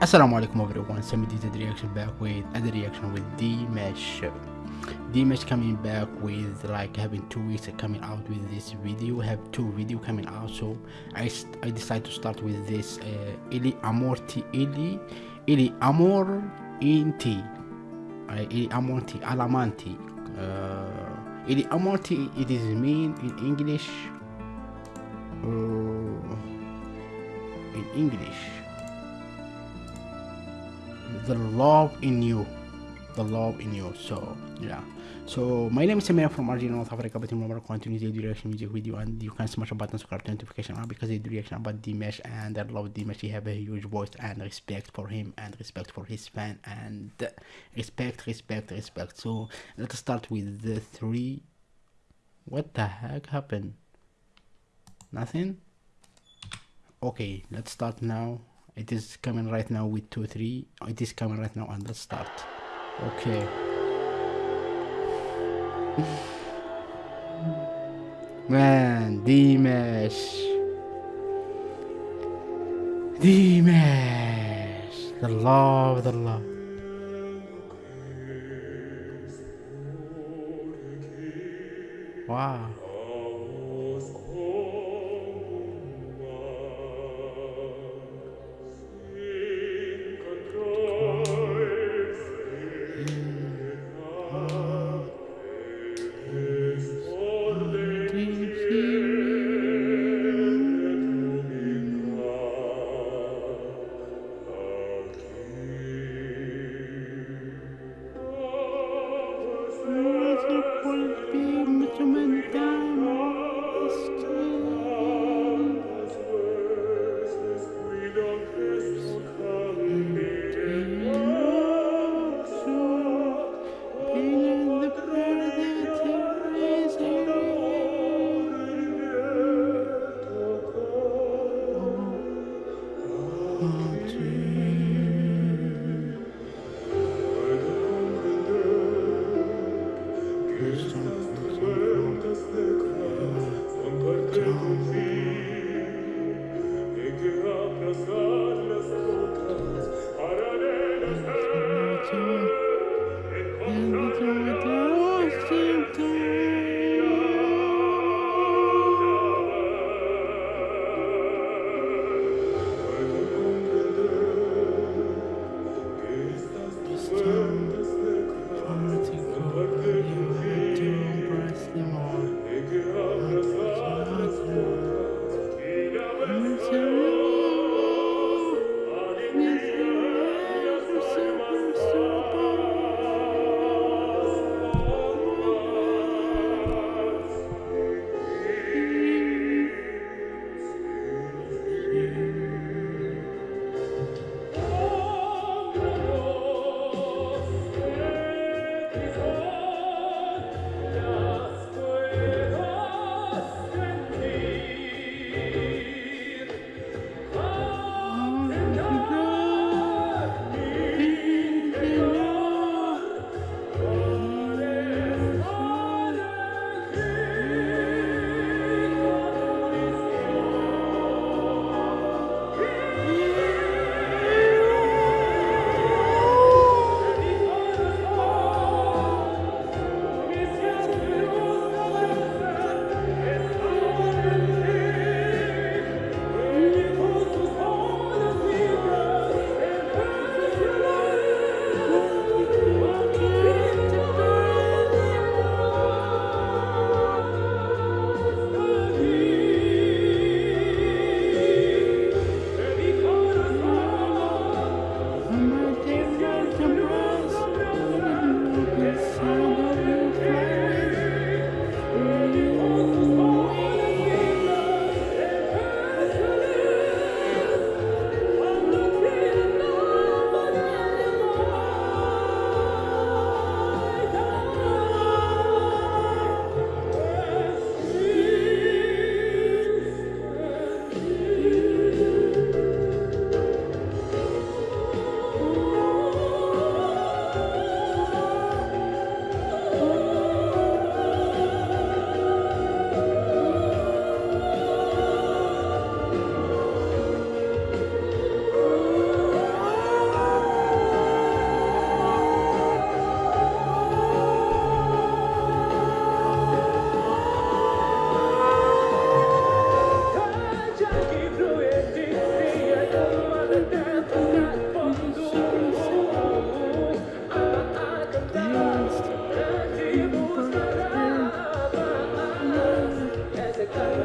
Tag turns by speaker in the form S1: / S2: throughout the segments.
S1: Assalamu alaikum everyone, Sammy did reaction back with other reaction with Dimash. Dimash coming back with like having two weeks coming out with this video, have two video coming out so I, I decided to start with this uh, Ili Amorti Ili Ili Amor Inti uh, Ili Amorti Alamanti uh, Ili Amorti it is mean in English uh, in English the love in you. The love in you. So yeah. So my name is Samir from Argentina North Africa but remember continue the reaction music video and you can smash the button subscribe to notification on because the reaction about Dimash and I love Dimash he have a huge voice and respect for him and respect for his fan and respect respect respect. So let's start with the three. What the heck happened? Nothing? Okay let's start now it is coming right now with 2 3 it is coming right now and let's start. Okay. Man Dimash Dimash the love the love. Wow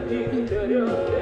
S1: interior.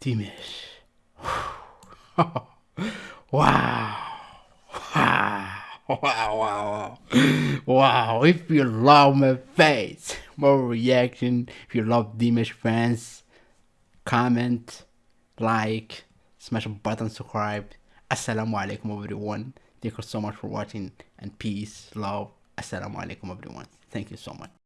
S1: Dimash. wow. Wow. Wow, wow, wow. If you love my face, more reaction. If you love Dimash fans, comment, like, smash a button, subscribe. Assalamu alaikum everyone. Thank you so much for watching and peace, love. Assalamu alaikum everyone. Thank you so much.